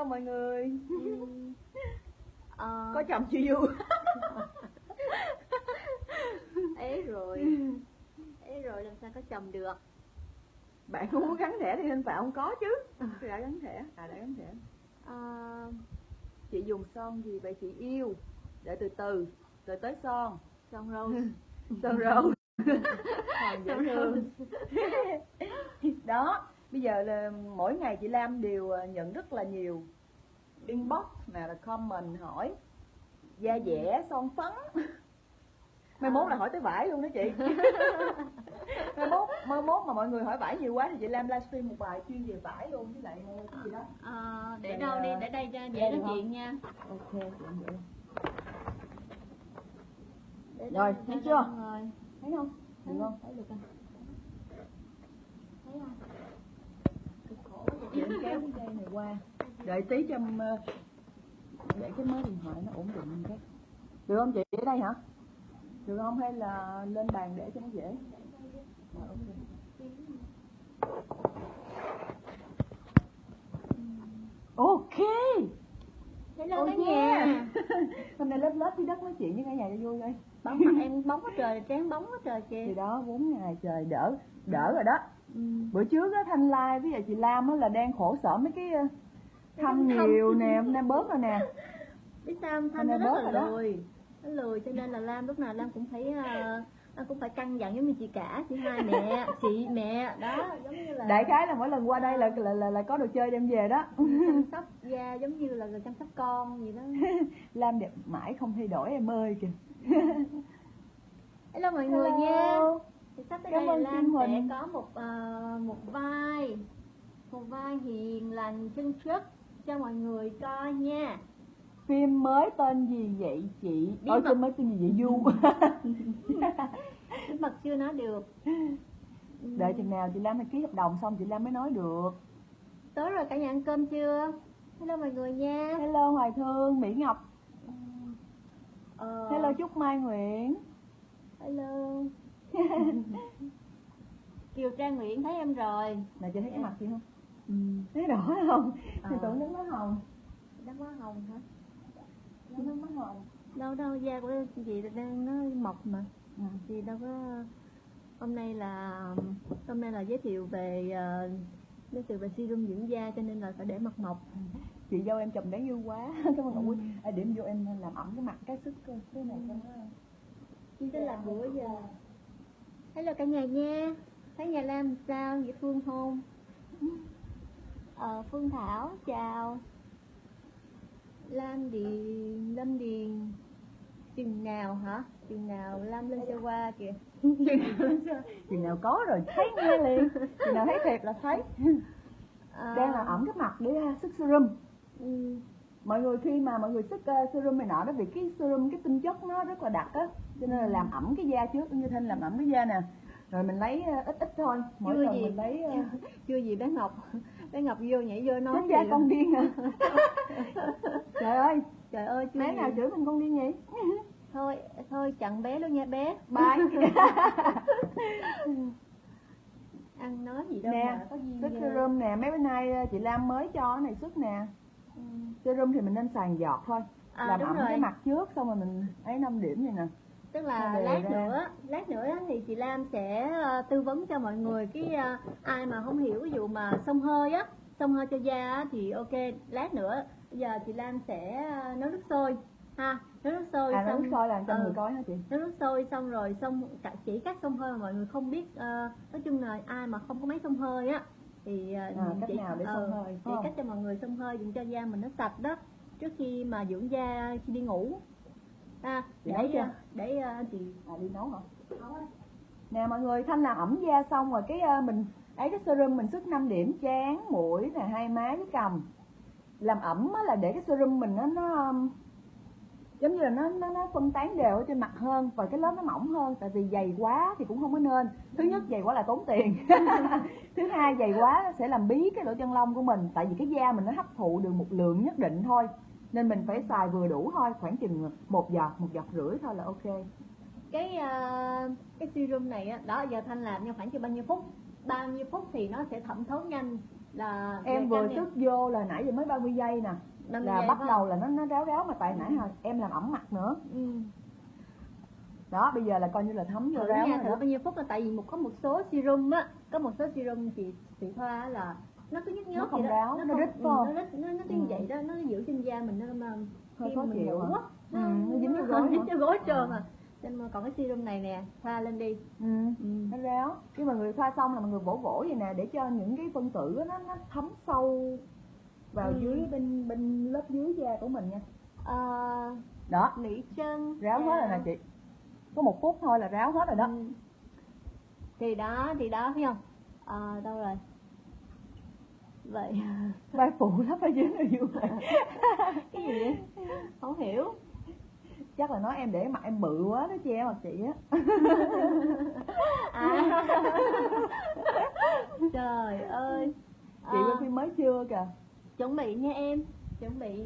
hello mọi người? Ờ, có chồng chưa vui? Ấy rồi. Ấy rồi làm sao có chồng được? Bạn không muốn gắn thẻ thì nên phải không có chứ. Tôi đã gắn thẻ à đã gắn thẻ. Ờ, chị dùng son gì vậy chị? Yêu. Để từ từ rồi tới son. Son râu Còn dễ Son thương đó bây giờ là mỗi ngày chị Lam đều ờ, nhận rất là nhiều inbox nào là comment hỏi da dẻ son phấn. Mai mốt là hỏi tới vải luôn đó chị. Mai mốt mai mốt mà mọi người hỏi vải nhiều quá thì chị Lam livestream một bài chuyên về vải luôn với lại cái gì đó. Ờ, để đâu đi để đây cho dễ nói chuyện nha. Ok. Để Rồi, thấy chưa? thấy không? Được không? Thấy được không thấy không Cực em kéo cái dây này qua. Đợi tí cho ờ, để cái máy điện thoại nó ổn định cái được không chị? Ở đây hả? Được không? Hay là lên bàn để cho nó dễ? Ok. ok. Hello Oh cả yeah. nhà. Hôm nay lớp lớp dưới đất nói chuyện với cả nhà cho vui đây bóng mặt em bóng quá trời trán bóng quá trời thì kìa đó bốn ngày trời đỡ đỡ rồi đó ừ. bữa trước á thanh lai với lại chị lam á là đang khổ sở mấy cái ờ, thăm nhiều nè hôm nay bớt rồi nè. Biết sao thanh nó rất bớt là lười. Nó lười cho nên là lam lúc nào lam cũng phải uh, lam cũng phải căng dặn giống như chị cả chị hai mẹ chị mẹ. Đó giống như là đại khái là mỗi lần qua đây là là là, là có đồ chơi đem về đó. Chăm sóc da giống như là chăm sóc con gì đó. Lam đẹp mãi không thay đổi em ơi kìa. Hello mọi người nha. Hello. Thì sắp tới Cảm đây là lam sẽ Huỳnh. có một ờ, một vai một vai hiền lành chân chất cho mọi người coi nha. Phim mới tên gì vậy chị? Bí ôi mật. mới tên gì vậy? Du. Bí mật chưa nói được. Đợi chừng nào chị lam phải ký hợp đồng xong chị lam mới nói được. Tối rồi cả nhà ăn cơm chưa? Hello mọi người nha. Hello hoài thương mỹ ngọc. Ờ, hello trúc mai nguyễn. Hello Kiều Trang Nguyễn thấy em rồi. Nè chị thấy cái mặt chị không? Ừ. thấy rõ không? Thì Ờ. tưởng nước nó hồng. Đó má hồng hả? nước nó hồng. Đâu đâu da của chị đang nó mọc mà. Ừ. Chị đâu có Hôm nay là Hôm nay là giới thiệu về ờ, Giới thiệu về serum dưỡng da cho nên là phải để mặt mọc. Chị dâu em chồng đáng yêu quá. Cảm ơn ngọc quý. À, điểm vô em làm ẩm cái mặt cái sức cơ cái này cho nó Chứ làm bữa giờ Hello cả nhà nha. Thấy nhà Lam sao? Dễ Phương không? Ờ, Phương Thảo, chào. Lam Điền, Lâm Điền. Chừng nào hả? Chừng nào Lam lên xe qua kìa? Chừng nào có rồi thấy nghe liền. Chừng nào thấy thiệt là thấy. Ờ, đang là ẩm cái mặt để ra sức serum ừ, mọi người khi mà mọi người sức ờ, serum này nọ đó vì cái serum cái tinh chất nó rất là đặc á cho nên là làm ẩm cái da trước như thanh làm ẩm cái da nè. Rồi mình lấy ờ, ít ít thôi mỗi Chưa lần gì. mình lấy ờ, Chưa gì bé Ngọc Bé Ngọc vô nhảy vô nói da con điên à. Trời ơi. Trời ơi chưa bé nào chửi mình con điên vậy? Thôi, thôi chặn bé luôn nha bé. Bye. Ăn nói gì đâu nè mà có gì sức serum nè mấy bữa nay chị Lam mới cho cái này sức nè. Serum thì mình nên xài giọt thôi À, làm ẩm rồi. cái mặt trước xong rồi mình ấy 5 điểm này nè tức là lát ra. nữa lát nữa thì chị Lam sẽ ờ, tư vấn cho mọi người cái ờ, ai mà không hiểu ví dụ mà xông hơi á xông hơi cho da á, thì ok lát nữa bây giờ chị Lam sẽ ờ, nấu nước sôi ha nấu nước sôi à xong nước sôi làm cho ừ, người coi hả chị nấu nước sôi xong rồi xong cả chỉ cách xông hơi mà mọi người không biết ờ, nói chung là ai mà không có máy xông hơi á thì ờ, À, cách chỉ, nào để xông ờ, hơi, chỉ phải không? cách cho mọi người xông hơi dùng cho da mình nó sạch đó trước khi mà dưỡng da khi đi ngủ à, Chị để nấu chưa? ờ, để ờ, chị à đi nấu hả nè mọi người thanh làm ẩm da xong rồi cái ờ, mình ấy cái serum mình sức 5 điểm chán mũi nè hai má với cằm làm ẩm á là để cái serum mình nó nó um, giống như là nó nó nó phân tán đều ở trên mặt hơn và cái lớp nó mỏng hơn tại vì dày quá thì cũng không có nên. Thứ nhất dày quá là tốn tiền. Thứ hai dày quá sẽ làm bí cái lỗ chân lông của mình tại vì cái da mình nó hấp thụ được một lượng nhất định thôi. Nên mình phải xài vừa đủ thôi khoảng chừng một giọt một giọt rưỡi thôi là ok. Cái ờ, cái serum này á đó giờ thanh làm trong khoảng chừng bao nhiêu phút? Bao nhiêu phút thì nó sẽ thẩm thấu nhanh là em vừa sức vô là nãy giờ mới 30 giây nè 50 là bắt đầu là nó nó ráo ráo mà tại nãy hồi em làm ẩm mặt nữa. Ừ. đó bây giờ là coi như là thấm vô ráo nha rồi thử bao nhiêu phút là tại vì một có một số serum á có một số serum chị chị thoa là nó cứ nhức nhức Nó không ráo, nó không- rít ừ, nó rít nó nó cứ Ừ. như vậy đó. Nó giữ trên da mình nó mà Hơi khó chịu á. Ừ, nó dính vô gối dính vô gối trơn à nên mà còn cái serum này nè thoa lên đi. Ừ. ừ. nó ráo. Khi mà người thoa xong là mọi người vỗ vỗ vậy nè để cho những cái phân tử nó nó thấm sâu vào Ừ. dưới bên bên lớp dưới da của mình nha. Ờ, đó. mỹ chân ráo hết rồi nè chị. Có một phút thôi là ráo hết rồi đó. Ừ. thì đó thì đó thấy không? Ờ, đâu rồi? Vậy. Vai phụ lắm dưới này vui vậy. Cái gì vậy? Không hiểu. Chắc là nói em để mặt em bự quá đó che mặt chị á. À. Trời ơi. Chị à, bên phim mới chưa kìa chuẩn bị nha em. Chuẩn bị.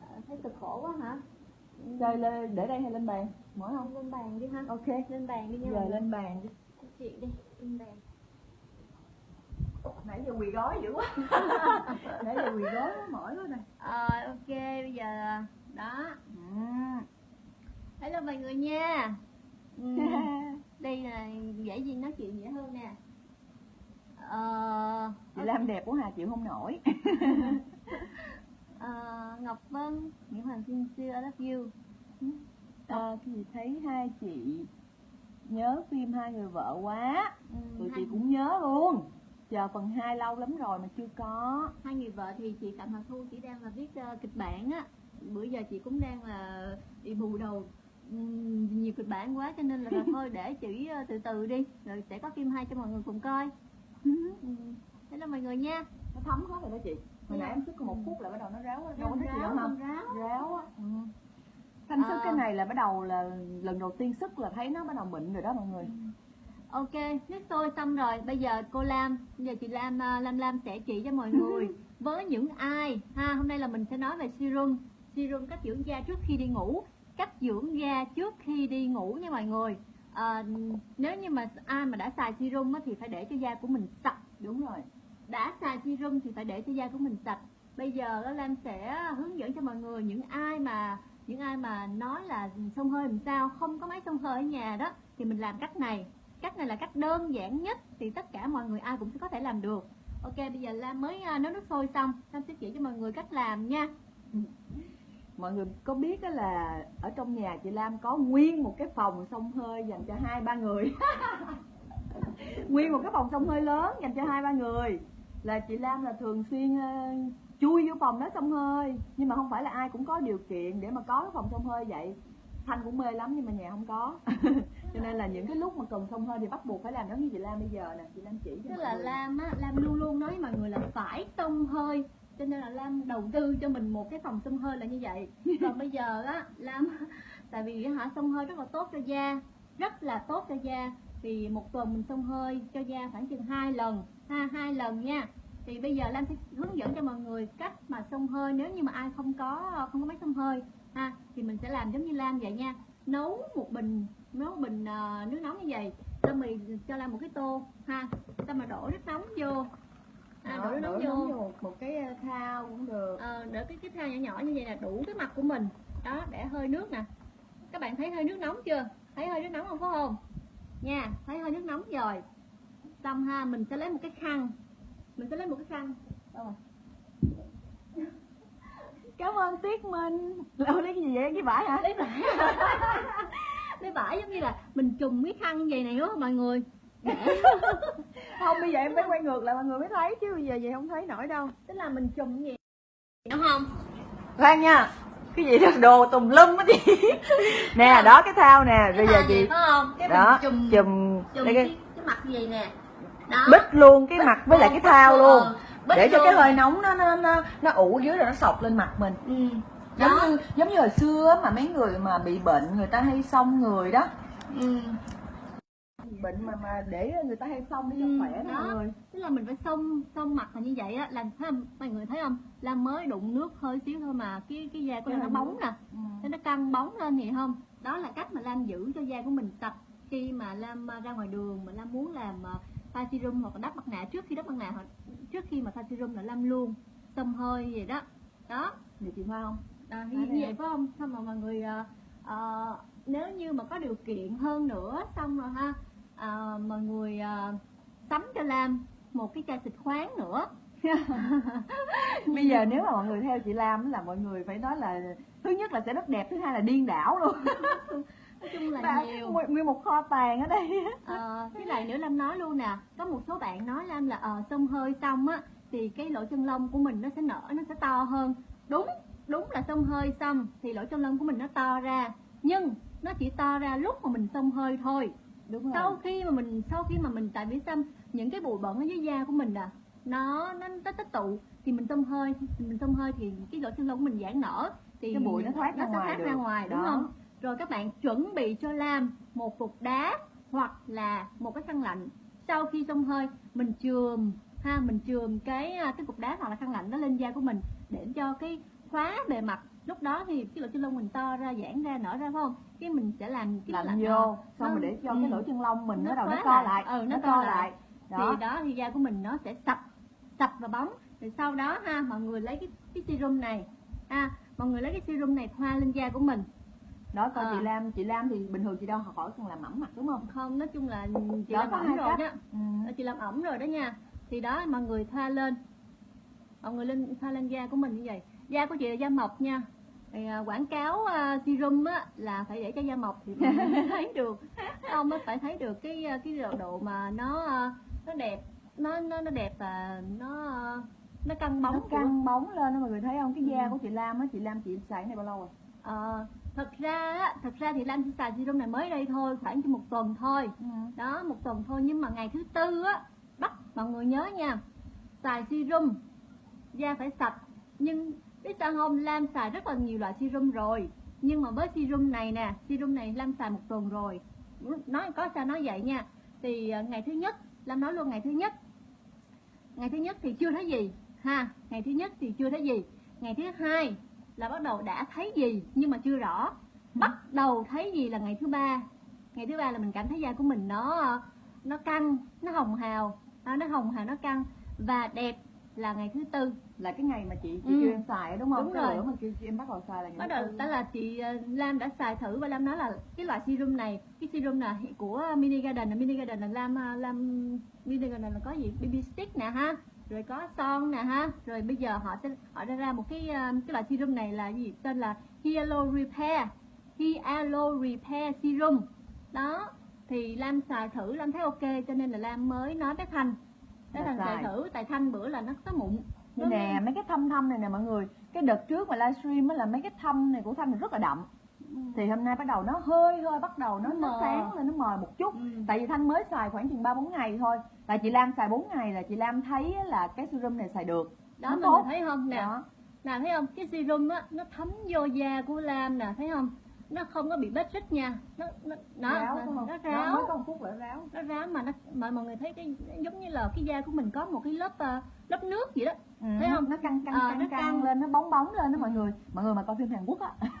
À, thấy cực khổ quá hả? Chơi lên để đây hay lên bàn? Mỏi không? Lên bàn đi ha. Ok. Lên bàn đi nha người. lên bàn đi. Chị đi lên bàn. Nãy giờ quỳ gói dữ quá. Nãy giờ quỳ gói quá mỏi quá nè. Ờ, ok bây giờ đó. Ừ. hello mọi người nha. Ừ. đây là dễ gì nói chuyện dễ hơn nè Lam đẹp quá hà chịu không nổi. Ờ, Ngọc Vân Nguyễn Hoàng xin xưa I love you. Ờ, thì thấy hai chị nhớ phim hai người vợ quá. Ừ, tụi hai, chị cũng nhớ luôn. Chờ phần 2 lâu lắm rồi mà chưa có. Hai người vợ thì chị Phạm Hoàng Thu chỉ đang là viết ờ, kịch bản á. Bữa giờ chị cũng đang là bị bù đầu ừm, nhiều kịch bản quá cho nên là, là thôi để chị ờ, từ từ đi rồi sẽ có phim hai cho mọi người cùng coi. Ừ. thế là mọi người nha. Nó thấm hết rồi đó chị. Hồi nãy em sức có một phút là bắt đầu nó ráo đâu có thích gì đâu không ráo. Ráo á. Ừ. thanh sức Ờ. cái này là bắt đầu là lần đầu tiên sức là thấy nó bắt đầu mịn rồi đó mọi người. Ok, nước sôi xong rồi, bây giờ cô Lam, bây giờ chị Lam à, Lam Lam sẽ chỉ cho mọi người với những ai. Ha, hôm nay là mình sẽ nói về serum, serum cách dưỡng da trước khi đi ngủ, cách dưỡng da trước khi đi ngủ nha mọi người. À, nếu như mà ai mà đã xài serum á, thì phải để cho da của mình sạch, đúng rồi đã xài serum thì phải để cho da của mình sạch. Bây giờ Lam sẽ hướng dẫn cho mọi người những ai mà, những ai mà nói là xông hơi làm sao, không có máy xông hơi ở nhà đó, thì mình làm cách này. Cách này là cách đơn giản nhất thì tất cả mọi người ai cũng có thể làm được. Ok, bây giờ lam mới à, nấu nước sôi xong. Lam sẽ chỉ cho mọi người cách làm nha. Mọi người có biết đó là ở trong nhà chị Lam có nguyên một cái phòng xông hơi dành cho hai, ba người? Nguyên một cái phòng xông hơi lớn dành cho hai, ba người là chị Lam là thường xuyên ờ, chui vô phòng đó xông hơi. Nhưng mà không phải là ai cũng có điều kiện để mà có cái phòng xông hơi vậy. Thanh cũng mê lắm nhưng mà nhà không có. Cho nên là những cái lúc mà cần xông hơi thì bắt buộc phải làm giống như chị Lam bây giờ nè. Chị Lam chỉ cho tức là người. lam á lam luôn luôn nói với mọi người là phải xông hơi. Cho nên là lam đầu tư cho mình một cái phòng xông hơi là như vậy. Còn bây giờ á lam tại vì hả xông hơi rất là tốt cho da. Rất là tốt cho da thì một tuần mình xông hơi cho da khoảng chừng hai lần. Ha hai lần nha. Thì bây giờ lam sẽ hướng dẫn cho mọi người cách mà xông hơi. Nếu như mà ai không có không có máy xông hơi ha thì mình sẽ làm giống như lam vậy nha. Nấu một bình nấu bình ờ, nước nóng như vậy. Xong rồi cho lam một cái tô ha. Xong mà đổ nước nóng vô. À, Đó, đổ nước nóng đổ vô nóng vô. một, cái ờ, thao cũng được. Ờ, để cái cái thao nhỏ nhỏ như vậy là đủ cái mặt của mình. Đó để hơi nước nè. Các bạn thấy hơi nước nóng chưa? Thấy hơi nước nóng không phải không nha thấy hơi nước nóng rồi. Xong ha mình sẽ lấy một cái khăn. Mình sẽ lấy một cái khăn. Đâu rồi. Cảm ơn tiết minh. Đâu lấy cái gì vậy? Cái vải hả? Lấy vải. Lấy vải giống như là mình trùm cái khăn vậy này đúng không mọi người. Không bây giờ em phải quay ngược lại mọi người mới thấy. Chứ bây giờ vậy không thấy nổi đâu. Tức là mình như vậy. Đúng không? Khoan nha cái gì đó đồ tùm lum á chị. Nè đó cái thao nè. bây giờ chị này phải không? Cái đó chùm chùm đây cái, cái cái mặt vậy nè. Đó. Bít luôn cái mặt với lại cái thao luôn. để cho luôn. cái hơi nóng nó nó nó nó ủ dưới rồi nó sọc lên mặt mình. Ừ. giống như giống như hồi xưa mà mấy người mà bị bệnh người ta hay xông người đó. Ừ. bệnh mà mà để người ta hay xông để cho Ừ, khỏe đó. mọi người tức là mình phải xông xông mặt là như vậy á. Là thấy không? mọi người thấy không? Là mới đụng nước hơi xíu thôi mà cái cái da của Cái nó bóng nè. Ừ. thế nó căng bóng lên vậy không? Đó là cách mà lam giữ cho da của mình sạch. Khi mà lam à, ra ngoài đường mà lam muốn làm thoa serum hoặc là đắp mặt nạ trước khi đắp mặt nạ hoặc trước khi mà thoa serum là Lam luôn. Xông hơi vậy đó. Đó. Vậy chị Hoa không? À, thì như vậy phải không? Xong rồi mọi người ờ, nếu như mà có điều kiện hơn nữa xong rồi ha ờ, mọi người ờ, sắm cho Lam một cái chai xịt khoáng nữa. Bây giờ nếu mà mọi người theo chị Lam là mọi người phải nói là thứ nhất là sẽ rất đẹp thứ hai là điên đảo luôn. Nói chung là nhiều. nguyên- một kho tàng ở đây. Ờ, với lại nữa Lam nói luôn nè có một số bạn nói Lam là ờ xông hơi xong á thì cái lỗ chân lông của mình nó sẽ nở nó sẽ to hơn. Đúng đúng là xông hơi xong thì lỗ chân lông của mình nó to ra nhưng nó chỉ to ra lúc mà mình xông hơi thôi đúng rồi sau khi mà mình sau khi mà mình tại vì sao những cái bụi bẩn ở dưới da của mình à nó nó nó tích tụ thì mình xông hơi mình xông hơi thì cái lỗ chân lông của mình giãn nở thì Cái bụi nó thoát ra sẽ ngoài thoát được. ra ngoài đúng Đó. không rồi các bạn chuẩn bị cho Lam một cục đá hoặc là một cái khăn lạnh sau khi xông hơi mình chườm ha mình chườm cái à, cái cục đá hoặc là khăn lạnh đó lên da của mình để cho cái khóa bề mặt lúc đó thì cái lỗ chân lông mình to ra giãn ra nở ra phải không? Cái mình sẽ làm cái ờ, vô xong nó- rồi để cho ừ. cái lỗ chân lông mình Nó nó đầu nó co lại. lại Ừ, nó nó co co lại. thì đó. đó thì da của mình nó sẽ sạch sạch và bóng. Rồi sau đó ha mọi người lấy cái cái serum này. Ha mọi người lấy cái serum này thoa lên da của mình. Đó còn Ờ. chị Lam chị Lam thì bình thường chị đâu khỏi cần làm mỏng mặt đúng không? Không nói chung là chị Đó, làm có ẩm rồi đó. Ừ. Ờ, chị làm ẩm rồi đó nha. Thì đó mọi người thoa lên. Mọi người lên thoa lên da của mình như vậy da của chị là da mộc nha. Thì, à, quảng cáo à, serum á là phải để cho da mộc thì mới thấy được. Không mới phải thấy được cái à, cái độ, độ mà nó à, nó đẹp nó nó nó đẹp và nó à, nó căng bóng nó của- căng bóng lên đó mọi người thấy không? Cái da Ừ. của chị Lam á chị Lam chị xài cái này bao lâu rồi? Ờ, thật ra á, thật ra thì Lam chỉ xài serum này mới đây thôi khoảng chỉ một tuần thôi. Ừ. đó một tuần thôi nhưng mà ngày thứ tư á bắt mọi người nhớ nha xài serum da phải sạch nhưng biết sao không? Lam xài rất là nhiều loại serum rồi. Nhưng mà với serum này nè, serum này Lam xài một tuần rồi. Nói có sao nói vậy nha. Thì à, ngày thứ nhất, Lam nói luôn ngày thứ nhất. Ngày thứ nhất thì chưa thấy gì, ha. Ngày thứ nhất thì chưa thấy gì. Ngày thứ hai là bắt đầu đã thấy gì, nhưng mà chưa rõ. Bắt đầu thấy gì là ngày thứ ba. Ngày thứ ba là mình cảm thấy da của mình nó à, nó căng, nó hồng hào. À, nó hồng hào, nó căng. Và đẹp là ngày thứ tư là cái ngày mà chị chị Ừ. kêu em xài đúng không? Đúng cái rồi. mà kêu chị em bắt đầu xài là ngày bắt đầu đó là chị ờ, Lam đã xài thử và Lam nói là cái loại serum này cái serum là của Mini Garden là Mini Garden là Lam ờ, Lam Mini Garden là có gì? BB stick nè ha rồi có son nè ha rồi bây giờ họ sẽ họ đã ra một cái ờ, cái loại serum này là gì? Tên là Hyalo Repair Hyalo Repair Serum. Đó thì Lam xài thử Lam thấy ok cho nên là Lam mới nói với Thanh Thanh xài xài. thử tại Thanh bữa là nó có mụn Đây nè mấy cái thâm thâm này nè mọi người. Cái đợt trước mà livestream á là mấy cái thâm này của thanh rất là đậm. Thì hôm nay bắt đầu nó hơi hơi bắt đầu nó Nó nó sáng lên nó mờ một chút. Ừ. tại vì thanh mới xài khoảng chừng ba bốn ngày thôi. Tại chị Lam xài 4 ngày là chị Lam thấy là cái serum này xài được. Đó nó mọi tốt. thấy không? Nè nè thấy không? Cái serum á nó thấm vô da của Lam nè thấy không nó không có bị bết rít nha. Nó nó nó, ráo nó, không? nó ráo. một phút là ráo. Nó ráo mà nó mà mọi người thấy cái giống như là cái da của mình có một cái lớp ờ, lớp nước vậy đó. Ừ, Thấy không? nó căng căng Ờ, căng, nó căng căng. lên nó bóng bóng lên đó mọi người. Mọi người mà coi phim Hàn Quốc á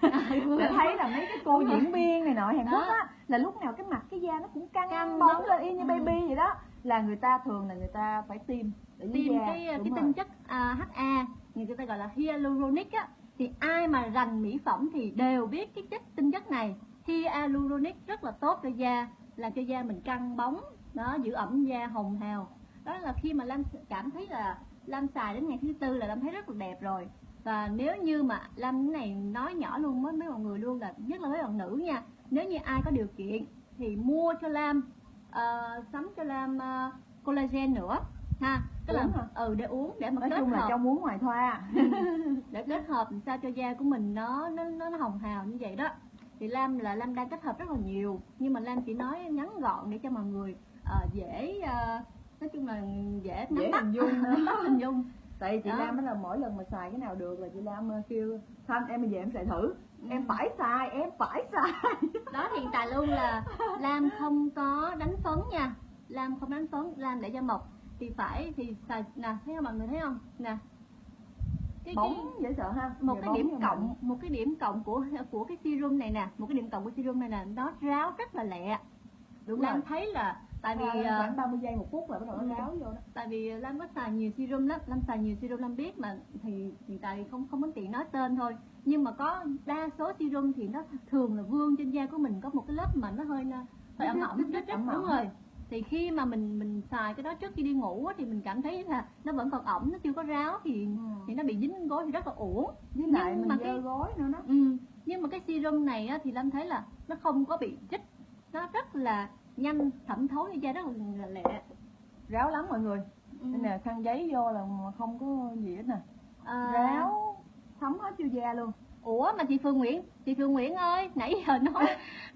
để thấy là mấy cái cô diễn viên này nọ Hàn Quốc á là lúc nào cái mặt cái da nó cũng căng, Căng bóng bóng. lên y như Ừ. baby vậy đó. Là người ta thường là người ta phải tiêm để da cái Đúng cái rồi. tinh chất à, HA người ta gọi là hyaluronic á thì ai mà rành mỹ phẩm thì đều biết cái chất tinh chất này. Hyaluronic rất là tốt cho da làm cho da mình căng bóng đó giữ ẩm da hồng hào. Đó là khi mà Lam cảm thấy là Lam xài đến ngày thứ tư là Lam thấy rất là đẹp rồi. Và nếu như mà Lam cái này nói nhỏ luôn với mấy mọi người luôn là nhất là mấy bạn nữ nha nếu như ai có điều kiện thì mua cho Lam uh, sắm cho Lam uh, collagen nữa ha? Tức là Uống hả? ừ để uống để mà nói kết chung là hợp. trong muốn ngoài thoa. Để kết hợp sao cho da của mình nó nó nó, nó hồng hào như vậy đó. Thì Lam là Lam đang kết hợp rất là nhiều nhưng mà Lam chỉ nói ngắn gọn để cho mọi người ờ, dễ ờ, nói chung là dễ nắm dễ bắt. hình dung nữa. nắm bắt hình dung. Tại chị Đó. Lam mới là mỗi lần mà xài cái nào được là chị Lam ờ, kêu thanh em bây giờ em xài thử. Ừ. em phải xài em phải xài. Đó hiện tại luôn là Lam không có đánh phấn nha. Lam không đánh phấn Lam để da mộc thì phải thì xài nè thấy không mọi người thấy không? Nè. Cái, cái, bóng dễ sợ ha. Một cái điểm cộng mình. một cái điểm cộng của của cái serum này nè một cái điểm cộng của serum này là nó ráo rất là lẹ. Đúng Lam rồi. thấy là tại vì ờ, khoảng 30 giây một phút là bắt đầu Ừ. nó ráo vô đó. Tại vì Lam có xài nhiều serum lắm Lam xài nhiều serum Lam biết mà thì hiện tại không không có tiện nói tên thôi. Nhưng mà có đa số serum thì nó thường là vương trên da của mình có một cái lớp mà nó hơi hơi ẩm ẩm đúng rồi thì khi mà mình mình xài cái đó trước khi đi ngủ á, thì mình cảm thấy là nó vẫn còn ẩm nó chưa có ráo thì thì nó bị dính gối thì rất là uổng. Với lại Nhưng mình mà cái- gối nữa đó. Ừ. nhưng mà cái serum này á, thì Lam thấy là nó không có bị rít nó rất là nhanh thẩm thấu cho da rất là lẹ. Ráo lắm mọi người. Ừ. đây nè khăn giấy vô là không có gì hết nè. À, ráo. thấm hết vô da luôn Ủa mà chị Phương Nguyễn, chị Phương Nguyễn ơi, nãy giờ nói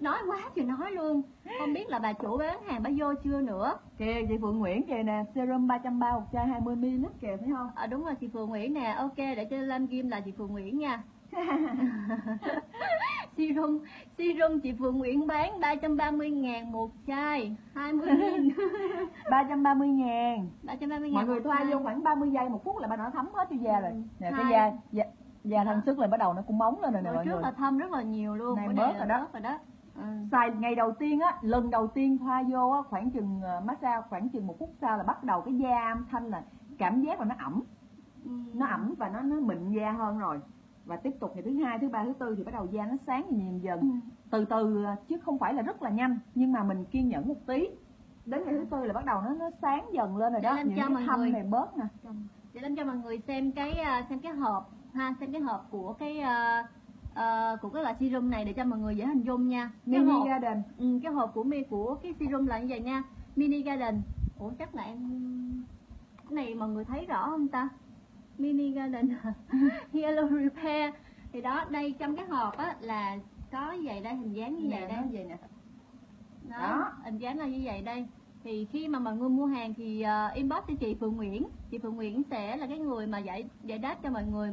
nói quá trời nói luôn. Không biết là bà chủ bán hàng bà vô chưa nữa. kìa chị Phượng Nguyễn kìa nè serum 330 một chai 20 ml kìa thấy không À, đúng rồi chị Phương Nguyễn nè, ok để cho Lam Kim là chị Phương Nguyễn nha. serum serum chị Phương Nguyễn bán 330 ngàn một chai 20 nghìn 330 ngàn 330 mọi ngàn người một thoa vô khoảng 30 giây một phút là bắt đầu nó thấm hết vô da rồi Ừ. nè cái da da, da thanh sức là bắt đầu nó cũng bóng lên rồi nè mọi trước người là thâm rất là nhiều luôn Này bớt rồi đó. bớt rồi đó ừ. xài ngày đầu tiên á lần đầu tiên thoa vô á khoảng chừng ờ, massage khoảng chừng một phút sau là bắt đầu cái da thanh là cảm giác là nó ẩm Ừ. nó ẩm và nó nó mịn da hơn rồi và tiếp tục ngày thứ hai thứ ba thứ tư thì bắt đầu da nó sáng dần dần dần Ừ. từ từ ờ, chứ không phải là rất là nhanh nhưng mà mình kiên nhẫn một tí đến ngày thứ tư là bắt đầu nó nó sáng dần lên rồi Để đó làm những cho cái thâm người- này bớt nè để làm cho mọi người xem cái à, xem cái hộp ha xem cái hộp của cái à, à, của cái loại serum này để cho mọi người dễ hình dung nha. Cái mini hộp garden. Ừ, cái hộp của mi của cái serum là như vậy nha. Mini garden. Ủa chắc là em cái này mọi người thấy rõ không ta? Mini garden. Yellow repair. Thì đó đây trong cái hộp á là có vậy đây hình dáng như vậy đây. nó vậy nè. Đó, Đó. hình dáng là như vậy đây thì khi mà mọi người mua hàng thì uh, inbox cho chị Phương Nguyễn. Chị Phương Nguyễn sẽ là cái người mà giải giải đáp cho mọi người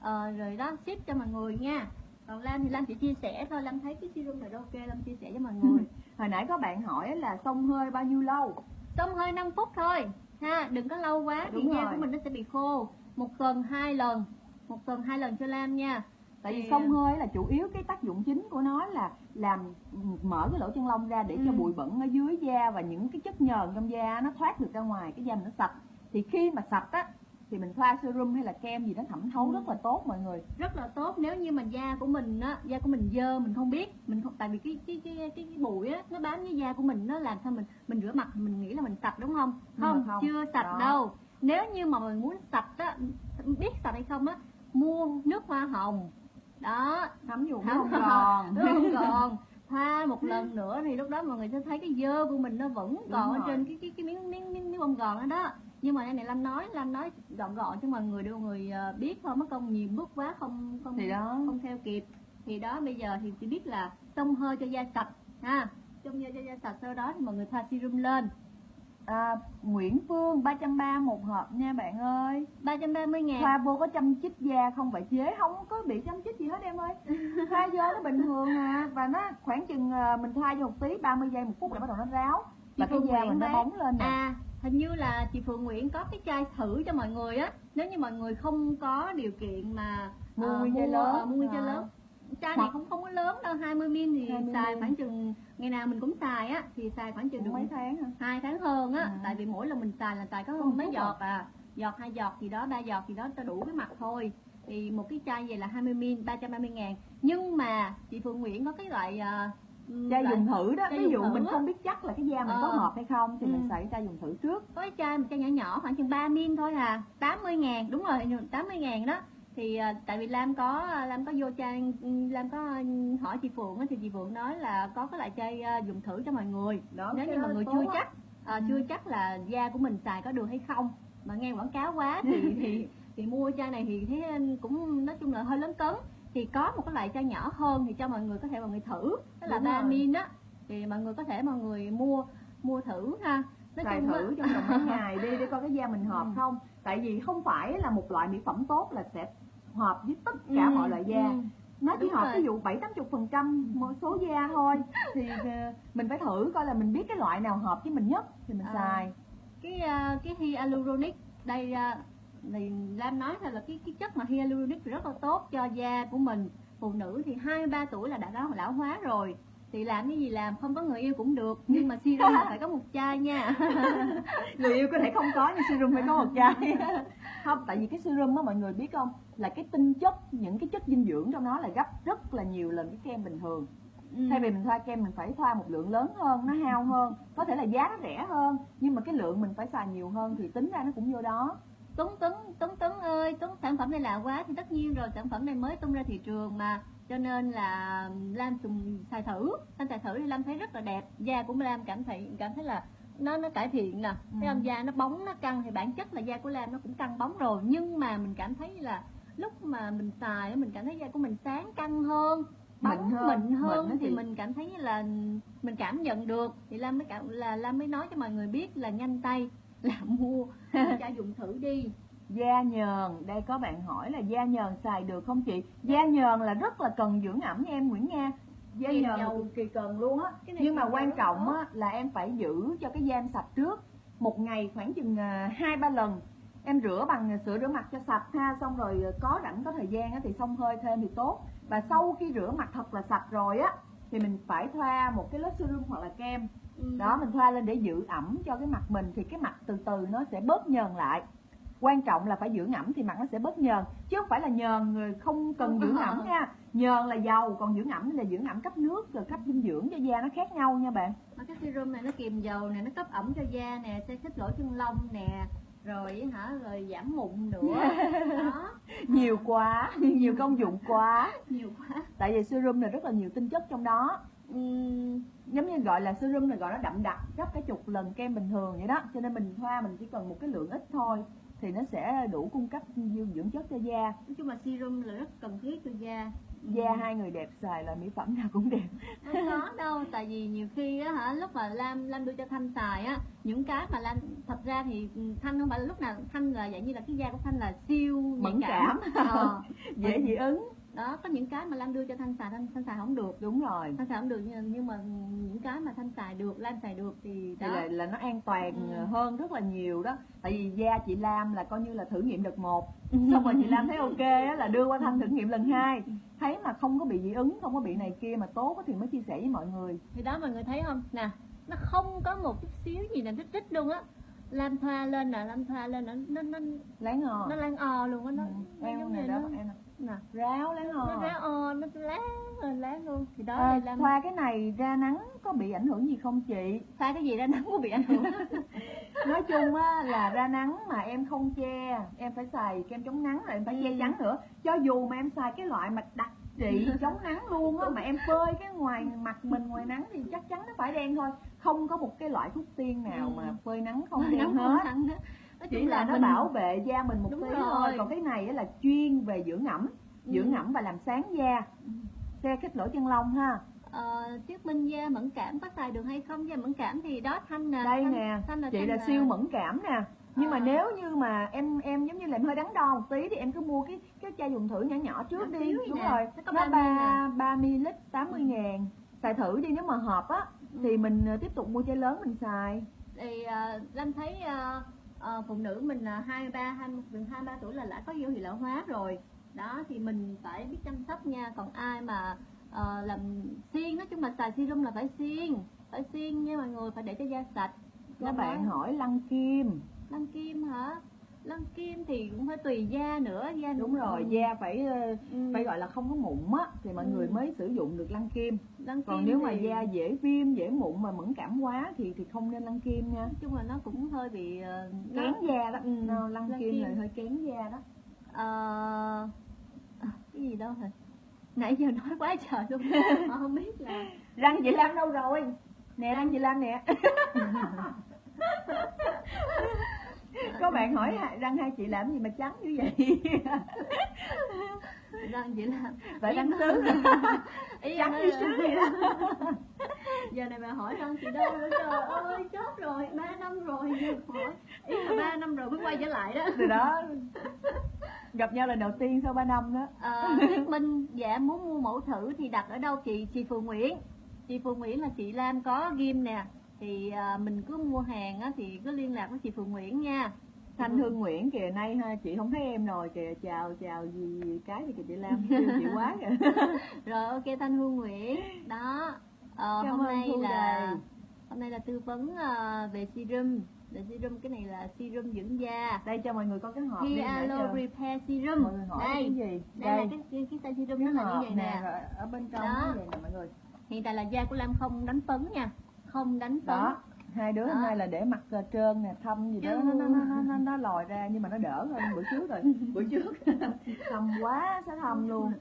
ờ, rồi đó ship cho mọi người nha. Còn Lam thì Lam chỉ chia sẻ thôi. Lam thấy cái serum này ok Lam chia sẻ cho mọi người. Hồi nãy có bạn hỏi là xông hơi bao nhiêu lâu? Xông hơi 5 phút thôi. Ha đừng có lâu quá thì da của mình nó sẽ bị khô. Một tuần hai lần. Một tuần hai lần cho Lam nha. Tại vì xông hơi là chủ yếu cái tác dụng chính của nó là làm mở cái lỗ chân lông ra để cho Ừ. bụi bẩn ở dưới da và những cái chất nhờn trong da nó thoát được ra ngoài cái da mình nó sạch thì khi mà sạch á thì mình thoa serum hay là kem gì nó thẩm thấu Ừ. rất là tốt mọi người rất là tốt nếu như mà da của mình á da của mình dơ mình không biết mình không tại vì cái cái cái cái, cái bụi á nó bám với da của mình nó làm sao mình mình rửa mặt mình nghĩ là mình sạch đúng không không, không. chưa sạch Đó. đâu nếu như mà mình muốn sạch á biết sạch hay không á mua nước hoa hồng đó. Thấm vô Thấm không còn. nó không? Còn. Thoa một lần nữa thì lúc đó mọi người sẽ thấy cái dơ của mình nó vẫn còn ở rồi. trên cái cái cái miếng miếng miếng, miếng bông gòn đó đó. Nhưng mà đây này Lam nói Lam nói gọn gọn cho mọi người để mọi người ờ, biết thôi mất công nhiều bước quá không không thì đó. không theo kịp. Thì đó bây giờ thì chỉ biết là xông hơi cho da sạch ha. Xông hơi cho da sạch sau đó thì mọi người thoa serum lên à, Nguyễn Phương 330 một hộp nha bạn ơi. 330 ngàn. Thoa vô có chăm chích da không phải chế không có bị chăm chích gì hết em ơi. Thoa vô nó bình thường à và nó khoảng chừng à, mình thoa vô một tí 30 giây một phút là bắt đầu nó ráo. Và Chị cái Phương da Nguyễn mình nó bóng lên nè. À, hình như là chị Phượng Nguyễn có cái chai thử cho mọi người á. Nếu như mọi người không có điều kiện mà Mua ờ, nguyên chai mua, lớn. mua nguyên chai lớn. Chai này không không có lớn đâu, 20 ml thì 20 xài ml. khoảng chừng ngày nào mình cũng xài á thì xài khoảng chừng được mấy tháng hả hai tháng hơn á, Ừ. tại vì mỗi lần mình xài là xài có Có một mấy giọt à. Giọt hai giọt gì đó, ba giọt gì đó cho đủ cái mặt thôi. Thì một cái chai vậy là 20 ml 330 ngàn Nhưng mà chị Phượng Nguyễn có cái loại ờ, chai loại- dùng thử đó ví dụ mình á. không biết chắc là cái da mình có Ờ. hợp hay không thì Ừ. mình xài chai dùng thử trước có cái chai một chai nhỏ nhỏ khoảng chừng 3 min thôi à 80 ngàn đúng rồi 80 ngàn đó thì à, tại vì Lam có Lam có vô trang Lam có hỏi chị Phượng thì chị Phượng nói là có cái loại chai dùng thử cho mọi người đó nếu như mọi người chưa á. chắc à, Ừ. chưa chắc là da của mình xài có được hay không mà nghe quảng cáo quá thì thì thì mua chai này thì thấy cũng nói chung là hơi lớn cấn thì có một cái loại chai nhỏ hơn thì cho mọi người có thể mọi người thử đó là Đúng 3 rồi. min á thì mọi người có thể mọi người mua mua thử ha nói xài chung thử trong vòng mấy ngày đi để coi cái da mình hợp Ừ. không tại vì không phải là một loại mỹ phẩm tốt là sẽ hợp với tất cả Ừ, mọi loại da ừ. nó chỉ Đúng hợp rồi. ví dụ bảy tám chục phần trăm một số da thôi thì ờ, mình phải thử coi là mình biết cái loại nào hợp với mình nhất thì mình À. xài cái uh, cái hyaluronic đây thì Lam nói là cái cái chất mà hyaluronic rất là tốt cho da của mình phụ nữ thì 23 tuổi là đã lão, lão hóa rồi thì làm cái gì làm không có người yêu cũng được nhưng mà serum là phải có một chai nha. Người yêu có thể không có nhưng serum phải có một chai. Không tại vì cái serum á mọi người biết không? Là cái tinh chất những cái chất dinh dưỡng trong nó là gấp rất là nhiều lần cái kem bình thường. Ừ. thay vì mình thoa kem mình phải thoa một lượng lớn hơn nó hao hơn có thể là giá nó rẻ hơn nhưng mà cái lượng mình phải xài nhiều hơn thì tính ra nó cũng vô đó. Tuấn Tuấn Tuấn Tuấn ơi Tuấn sản phẩm này lạ quá thì tất nhiên rồi sản phẩm này mới tung ra thị trường mà cho nên là Lam dùng xài thử Lam xài thử thì Lam thấy rất là đẹp da của Lam cảm thấy cảm thấy là nó nó cải thiện nè Ừ. thấy không da nó bóng nó căng thì bản chất là da của Lam nó cũng căng bóng rồi nhưng mà mình cảm thấy là lúc mà mình xài mình cảm thấy da của mình sáng căng hơn bóng Mịn hơn. mịn hơn Mịn thì chị. mình cảm thấy là mình cảm nhận được thì Lam mới cảm là Lam mới nói cho mọi người biết là nhanh tay là mua cho dùng thử đi da nhờn. Đây có bạn hỏi là da nhờn xài được không chị? Da nhờn là rất là cần dưỡng ẩm nha em Nguyễn Nga. Da Kiềm nhờn cực kỳ cần luôn á. Nhưng mà quan trọng á. là em phải giữ cho cái da em sạch trước. Một ngày khoảng chừng à, hai ba lần. Em rửa bằng sữa rửa mặt cho sạch ha xong rồi à, có rảnh có thời gian á thì xông hơi thêm thì tốt. Và sau khi rửa mặt thật là sạch rồi á thì mình phải thoa một cái lớp serum hoặc là kem. Ừ. đó mình thoa lên để giữ ẩm cho cái mặt mình thì cái mặt từ từ nó sẽ bớt nhờn lại quan trọng là phải dưỡng ẩm thì mặt nó sẽ bớt nhờn chứ không phải là nhờn người không cần dưỡng ẩm nha. Nhờn là dầu còn dưỡng ẩm là dưỡng ẩm cấp nước rồi cấp dinh dưỡng cho da nó khác nhau nha bạn. Mà cái serum này nó kiềm dầu nè, nó cấp ẩm cho da nè, sẽ khích lỗ chân lông nè, rồi hả, rồi giảm mụn nữa. Đó, nhiều quá nhiều công dụng quá. Nhiều quá. tại vì serum này rất là nhiều tinh chất trong đó. Ừm, giống như gọi là serum này gọi nó đậm đặc gấp cái chục lần kem bình thường vậy đó. Cho nên mình thoa mình chỉ cần một cái lượng ít thôi thì nó sẽ đủ cung cấp dinh dưỡng chất cho da. Nói chung là serum là rất cần thiết cho da. da hai người đẹp xài là mỹ phẩm nào cũng đẹp. Không có đâu, tại vì nhiều khi á hả, lúc mà Lam Lam đưa cho Thanh xài á, những cái mà Lam thật ra thì ừ, Thanh không phải là lúc nào Thanh là dạng như là cái da của Thanh là siêu nhạy Mẫn cảm. Ờ, dễ dị ứng đó, có những cái mà Lam đưa cho Thanh xài, Thanh, Thanh xài không được. đúng rồi Thanh xài không được nhưng, nhưng mà những cái mà Thanh xài được, Lam xài được thì thì đó. là, là nó an toàn Ừ. hơn rất là nhiều đó tại vì da chị Lam là coi như là thử nghiệm đợt một xong rồi chị Lam thấy ok á, là đưa qua Thanh thử nghiệm lần hai thấy mà không có bị dị ứng không có bị này kia mà tốt thì mới chia sẻ với mọi người thì đó mọi người thấy không nè nó không có một chút xíu gì là rít rít luôn á lam thoa lên nè lam thoa lên nó nó nó láng ngò nó lan o luôn á nó, ừ. nó em giống này đó nó em nè. Nè ráo láng ngò nó ráo o nó láng lên láng luôn. Thì đó à, đây lam thoa cái này ra nắng có bị ảnh hưởng gì không chị? Thoa cái gì ra nắng có bị ảnh hưởng. Nói chung á là ra nắng mà em không che em phải xài kem chống nắng rồi em phải che Ừ. chắn nữa. Cho dù mà em xài cái loại mà đặc trị chống nắng luôn á mà em phơi cái ngoài mặt mình ngoài nắng thì chắc chắn nó phải đen thôi. Không có một cái loại thuốc tiên nào Ừ. mà phơi nắng không đen hết nói chỉ chung là nó mình- bảo vệ da mình một Đúng tí rồi. thôi còn cái này á là chuyên về dưỡng ẩm Ừ. dưỡng ẩm và làm sáng da. Xe khích lỗ chân lông ha. Ờ, chiếc minh da mẫn cảm có xài được hay không? Da mẫn cảm thì đó thanh nè đây thanh, nè thanh là chị thanh là siêu mẫn cảm nè. Nhưng mà Ờ. nếu như mà em em giống như là em hơi đắn đo một tí thì em cứ mua cái cái chai dùng thử nhỏ nhỏ trước đi. đúng nè, rồi. Nó nó 30 ba ba ml 80 ngàn. Xài thử đi nếu mà hợp á thì mình ờ, tiếp tục mua chai lớn mình xài. Thì uh, Lam thấy ờ, ờ, phụ nữ mình là hai ba hai gần hai ba tuổi là đã có dấu hiệu lão hóa rồi. Đó thì mình phải biết chăm sóc nha. Còn ai mà ờ, làm xiên nói chung là xài serum là phải xiên phải xiên nha mọi người phải để cho da sạch. Các bạn hỏi lăn kim. Lăn kim hả lăn kim thì cũng phải tùy da nữa da đúng rồi da phải ờ, ừ, phải gọi là không có mụn á thì mọi Ừ. người mới sử dụng được lăn kim. Lăn còn kim nếu mà thì- da dễ viêm dễ mụn mà mẫn cảm quá thì thì không nên lăn kim nha. Nói chung là nó cũng hơi bị ờ, kén da đó. Ừ, lăn lăn kim kim. là hơi kén da đó. Ờ, à, cái gì đâu hả? Nãy giờ nói quá trời luôn. Mà không biết là răng chị Lam đâu rồi? Nè răng chị Lam nè có bạn hỏi răng hai chị làm gì mà trắng như vậy? Răng chỉ là Vậy răng ý trắng như sứ vậy đó. Giờ này bà hỏi răng chị đâu nữa trời ơi chết rồi ba năm rồi hỏi. Ý là ba năm rồi mới quay trở lại đó. Từ đó. Gặp nhau lần đầu tiên sau 3 năm đó. Ờ, Tuyết Minh dạ muốn mua mẫu thử thì đặt ở đâu chị? Chị Phù Nguyễn. Chị Phù Nguyễn là chị Lam có ghim nè thì à, mình cứ mua hàng á, thì cứ liên lạc với chị Phù Nguyễn nha. Thanh Hương Nguyễn kìa nay ha chị không thấy em rồi kìa chào chào gì cái thì kìa chị Lam kêu chị quá kìa. Rồi ok Thanh Hương Nguyễn. Đó Ờ, Cảm hôm nay là Đầy. hôm nay là tư vấn ờ, về serum. Về serum cái này là serum dưỡng da. Đây cho mọi người coi cái hộp đi cho Repair Serum. mọi người hỏi cái đây gì? Đây là cái cái, cái serum cái nó là như vậy nè. nè rồi ở bên trong Đó. nó vậy nè mọi người? Hiện tại là da của Lam không đánh phấn nha không đánh phấn đó hai đứa hôm nay là để mặt trơn nè thâm gì đó nó nó nó nó, nó, lòi ra nhưng mà nó đỡ hơn bữa trước rồi bữa trước. Thâm quá sẽ thâm luôn.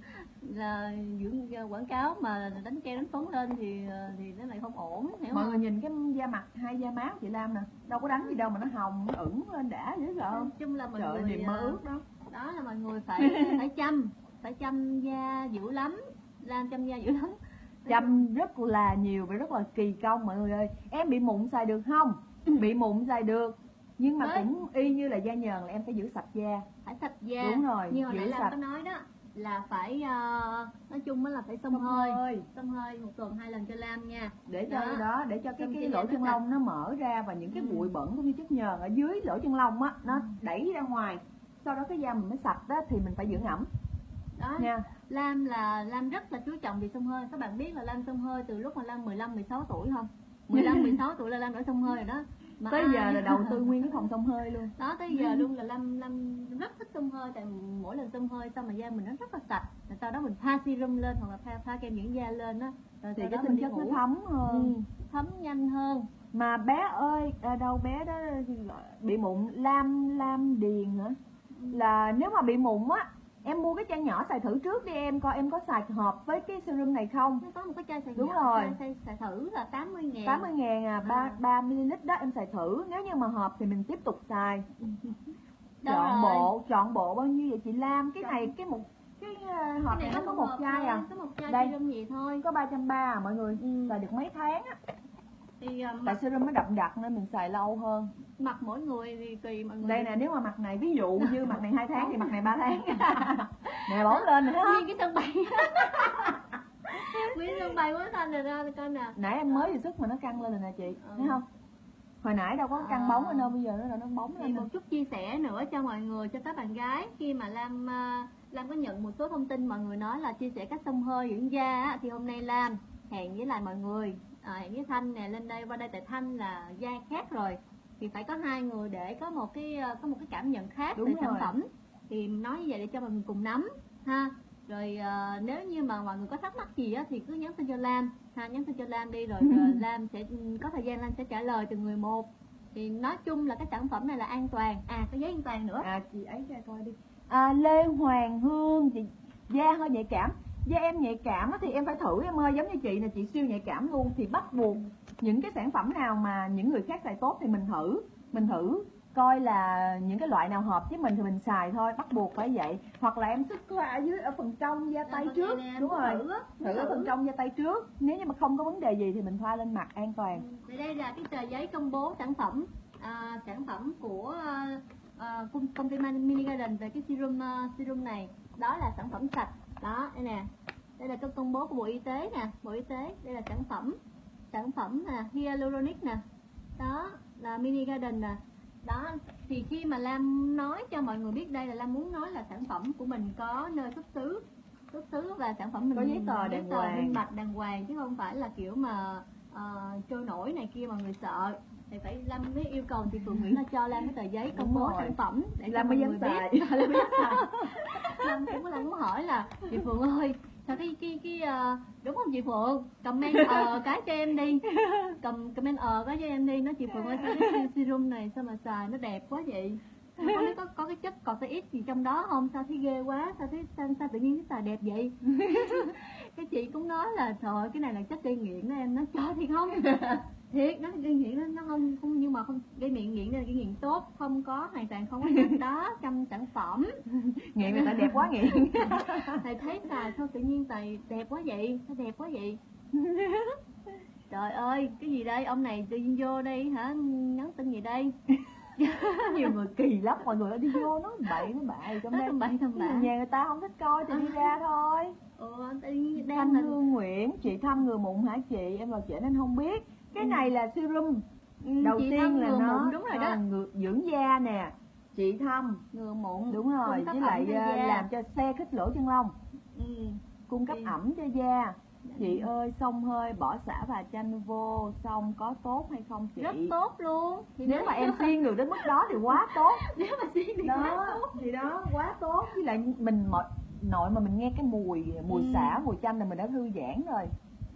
Là dưỡng quảng cáo mà đánh keo đánh phấn lên thì thì nó lại không ổn hiểu mọi không? người nhìn cái da mặt hai da má của chị Lam nè đâu có đánh gì đâu mà nó hồng nó ửng lên đã dễ sợ. Không chung là mọi trời người mơ ờ, ước đó. đó là mọi người phải phải chăm phải chăm da dữ lắm làm chăm da dữ lắm chăm rất là nhiều và rất là kỳ công mọi người ơi. Em bị mụn xài được không? Bị mụn xài được. Nhưng mà Đấy. cũng y như là da nhờn là em phải giữ sạch da. Phải sạch da. Đúng rồi như hồi giữ nãy sạch. có nói đó là phải ờ, nói chung là phải xông hơi. hơi. Xông hơi một tuần hai lần cho Lam nha. Để cho Đó. đó để cho cái cái lỗ chân lông nó mở ra và những cái Ừ. bụi bẩn cũng như chất nhờn ở dưới lỗ chân lông á nó Ừ. đẩy ra ngoài. Sau đó cái da mình mới sạch đó thì mình phải dưỡng ẩm đó. Nha Lam là Lam rất là chú trọng việc xông hơi. Các bạn biết là Lam xông hơi từ lúc mà Lam 15 16 tuổi không? 15 16 tuổi là Lam đã xông hơi rồi đó. Mà tới ai- giờ là đầu tư nguyên cái phòng xông hơi luôn. Đó tới giờ luôn là Lam Lam rất thích xông hơi. Tại mỗi lần xông hơi xong mà da mình nó rất là sạch. Rồi sau đó mình thoa serum lên hoặc là thoa, thoa kem dưỡng da lên á. Rồi thì cái đó tinh chất nó thấm hơn. Ừ, thấm nhanh hơn. Mà bé ơi à, đâu bé đó bị mụn lam lam điền hả? Là nếu mà bị mụn á em mua cái chai nhỏ xài thử trước đi em coi em có xài hợp với cái serum này không nó có một cái chai xài Đúng nhỏ, rồi. chai xài, thử là 80 ngàn 80 ngàn à, 3, À. 3 ml đó em xài thử Nếu như mà hợp thì mình tiếp tục xài Chọn rồi? bộ, chọn bộ bao nhiêu vậy chị Lam Cái Chọn- này, cái một cái uh, hộp cái này nó có một chai à có một chai Đây. gì thôi Có 330 à mọi người Ừ. Xài được mấy tháng á thì uh, Tại serum nó đậm đặc nên mình xài lâu hơn mặt mỗi người thì tùy mọi người Đây nè nếu mà mặt này ví dụ như mặt này 2 tháng thì mặt này 3 tháng Nè bóng lên không? nguyên cái sân bay nguyên sân bay quá xanh rồi ra coi nè Nãy em mới vừa sức mà nó căng lên rồi nè chị Ừ. Thấy không? Hồi nãy đâu có căng À. bóng ở đâu bây giờ nó nó bóng thì lên một chút chia sẻ nữa cho mọi người cho các bạn gái khi mà Lam à, Lam có nhận một số thông tin mọi người nói là chia sẻ cách xông hơi dưỡng da thì hôm nay Lam hẹn với lại mọi người à, hẹn với Thanh nè lên đây qua đây tại Thanh là da khác rồi. Thì phải có hai người để có một cái à, có một cái cảm nhận khác Đúng về rồi. sản phẩm. Thì nói như vậy để cho mọi người cùng nắm ha. Rồi à, nếu như mà mọi người có thắc mắc gì á thì cứ nhắn tin cho Lam ha. Nhắn tin cho Lam đi rồi à, Lam sẽ có thời gian Lam sẽ trả lời từng người một. Thì nói chung là cái sản phẩm này là an toàn. À có giấy an toàn nữa. À chị ấy cho coi đi. À, Lê Hoàng Hương chị da hơi nhạy cảm da em nhạy cảm thì em phải thử em ơi giống như chị nè chị siêu nhạy cảm luôn. Thì bắt buộc những cái sản phẩm nào mà những người khác xài tốt thì mình thử mình thử coi là những cái loại nào hợp với mình thì mình xài thôi bắt buộc phải vậy. Hoặc là em sức qua ở dưới ở phần trong da tay Nè, trước đúng rồi. thử thử ở phần trong da tay trước. Nếu như mà không có vấn đề gì thì mình thoa lên mặt an toàn. Thì đây là cái tờ giấy công bố sản phẩm à, sản phẩm của à, công, ty Mini Garden về cái serum à, serum này. Đó là sản phẩm sạch đó đây nè. Đây là cái công bố của bộ y tế nè. Bộ y tế đây là sản phẩm. Sản phẩm nè hyaluronic nè. Đó là Mini Garden nè. Đó thì khi mà Lam nói cho mọi người biết đây là Lam muốn nói là sản phẩm của mình có nơi xuất xứ. Xuất xứ và sản phẩm mình Có giấy tờ đàng hoàng. minh bạch đàng hoàng chứ không phải là kiểu mà ờ, trôi nổi này kia mọi người sợ thì phải Lam mới yêu cầu chị Phượng Nguyễn là cho Lam cái tờ giấy công bố sản phẩm để cho mới dám xài. Lam mới dám xài. Lam cũng Lam cũng hỏi là chị Phượng ơi sao cái cái cái ờ, đúng không chị Phượng? Comment ờ cái cho em đi. Cầm comment ờ cái cho em đi. Nói chị Phượng ơi sao cái serum này sao mà xài? Nó đẹp quá vậy có, cái- có, có cái chất corticoid gì trong đó không? Sao thấy ghê quá sao thấy sao, sao tự nhiên cái xài đẹp vậy? Cái chị cũng nói là trời cái này là chất gây nghiện đó em. Nói cho thì không? Thiệt nó gây nghiện nó, nó không không nhưng mà không gây nghiện nghiện là gây nghiện tốt không có hoàn toàn không có chất đó trong sản phẩm. Nghiện người ta đẹp quá nghiện. Thầy thấy xài sao tự nhiên tài đẹp quá vậy sao đẹp quá vậy? Trời ơi cái gì đây? Ông này tự nhiên vô đây hả? Nhắn tin gì đây nhiều người kỳ lắm mọi người đi vô nói bậy nói bậy trong đây bậy bạ nhà người ta không thích coi thì đi ra thôi. Ừ, Thanh là Hương Nguyễn chị thăm người mụn hả chị? Em vào trễ nên không biết. Cái này là serum. Ừ, đầu tiên là nó mụn đúng rồi đó. à, ngừa- dưỡng da nè. Chị thăm. Ngừa mụn đúng rồi với lại à, da. làm cho xe khích lỗ chân lông. Ừ. cung cấp Thì- ẩm cho da chị ơi xông hơi bỏ xả và chanh vô xong có tốt hay không chị? Rất tốt luôn. Thì nếu mà em xiên được đến mức đó thì quá tốt. Nếu mà xiên thì quá đó tốt thì đó quá tốt. Với lại mình mọi nội mà mình nghe cái mùi mùi Ừ. xả mùi chanh là mình đã thư giãn rồi.